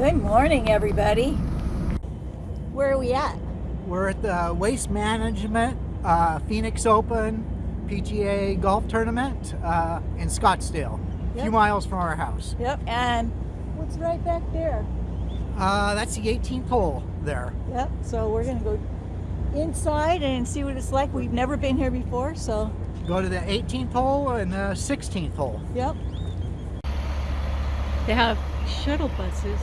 Good morning, everybody. Where are we at? We're at the Waste Management uh, Phoenix Open PGA Golf Tournament uh, in Scottsdale, a few miles from our house. Yep, and what's right back there? Uh, that's the 18th hole there. Yep, so we're gonna go inside and see what it's like. We've never been here before, so Go to the 18th hole and the 16th hole. yep. They have shuttle buses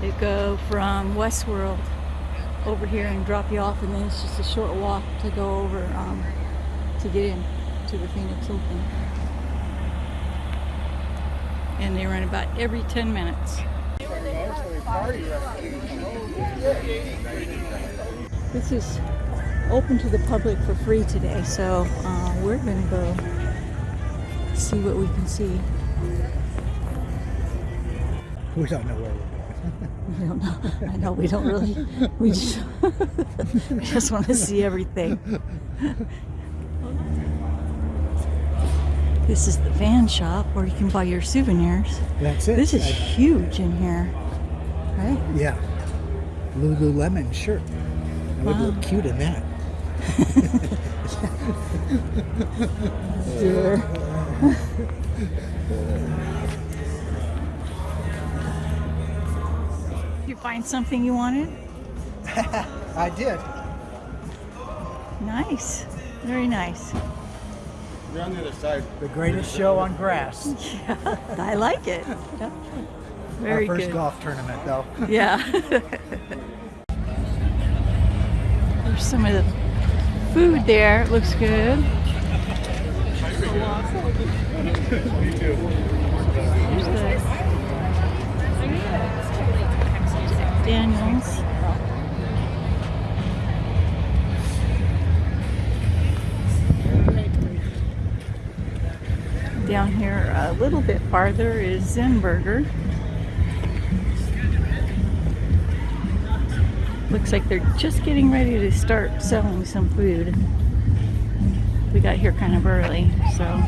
that go from Westworld over here and drop you off, and then it's just a short walk to go over um, to get in to the Phoenix Open. And they run about every 10 minutes. This is open to the public for free today, so uh, we're going to go see what we can see. We don't know where. We don't know. I know we don't really. We just, we just want to see everything. This is the van shop where you can buy your souvenirs. That's it. This is I- huge in here, right? yeah. Lululemon shirt. I would look cute in that. Dear. you find something you wanted? I did. Nice. Very nice. You're on the other side. The greatest show on grass. Yeah, I like it. Yeah. Very our first good. golf tournament, though. Yeah. There's some of the food there. It looks good. Down here a little bit farther is Zinburger. Looks like they're just getting ready to start selling some food. We got here kind of early, so.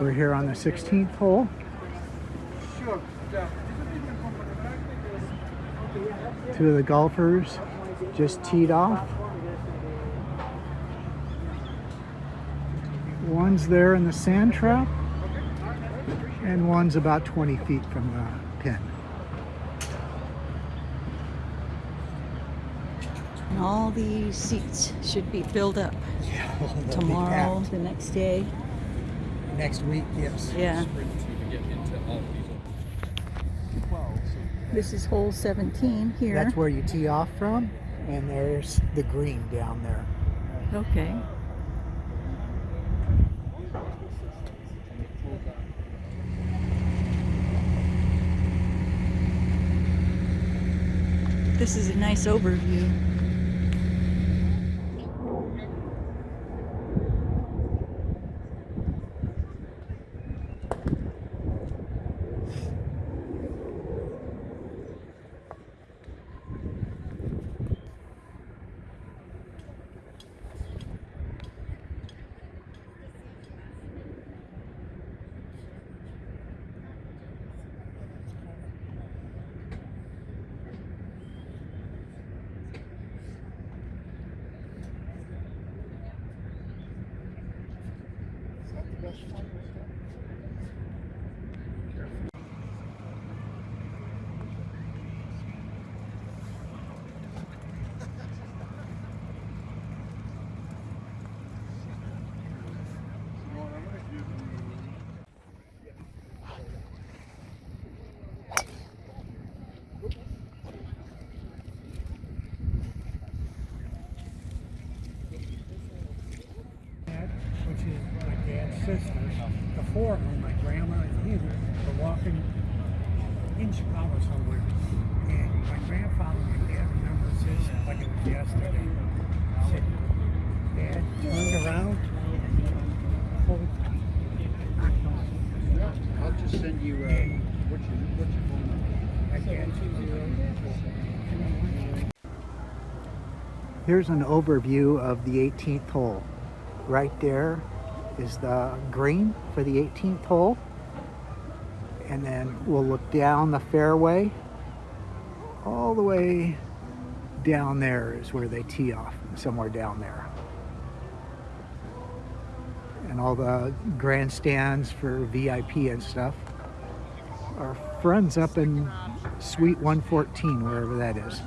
We're here on the 16th hole. Two of the golfers just teed off. One's there in the sand trap, and one's about 20 feet from the pin. And all these seats should be filled up Yeah, they'll tomorrow, the next day. Next week, yes. Yeah. This is hole 17 here. That's where you tee off from, and there's the green down there. Okay. This is a nice overview. Before when my grandma and you were walking in Chicago somewhere. And my grandfather, and dad remembers this like it was yesterday. Said, Dad turned around. pulled I'll just send you, uh, what's your, what's your phone number? I can't Here's an overview of the 18th hole. Right there is the green for the 18th hole. And then we'll look down the fairway. All the way down there is where they tee off, somewhere down there. And all the grandstands for VIP and stuff. Our friends up in Suite 114, wherever that is.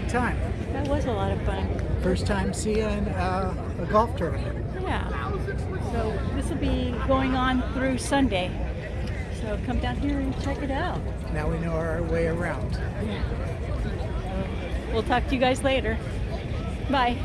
Good time. That was a lot of fun. First time seeing uh, a golf tournament. Yeah. So this will be going on through Sunday. So come down here and check it out. Now we know our way around. Yeah. We'll talk to you guys later. Bye.